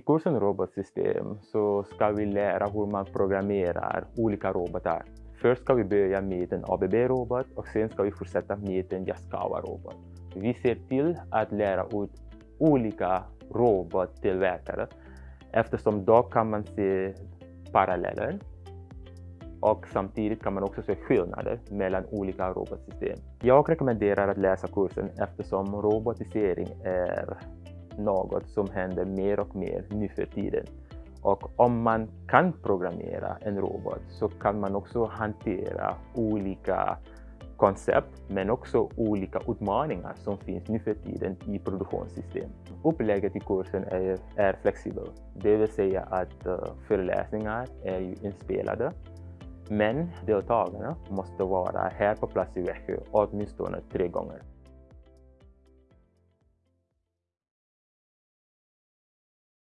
I kursen robotsystem så ska vi lära hur man programmerar olika robotar. Först ska vi börja med en ABB-robot och sen ska vi fortsätta med en Yaskawa-robot. Vi ser till att lära ut olika robottillverkare eftersom då kan man se paralleller och samtidigt kan man också se skillnader mellan olika robotsystem. Jag rekommenderar att läsa kursen eftersom robotisering är något som händer mer och mer nu för tiden. Och om man kan programmera en robot så kan man också hantera olika koncept men också olika utmaningar som finns nu för tiden i produktionssystem. Upplägget i kursen är, är flexibelt, det vill säga att eh, föreläsningar är ju inspelade men deltagarna måste vara här på plats i Växjö åtminstone tre gånger.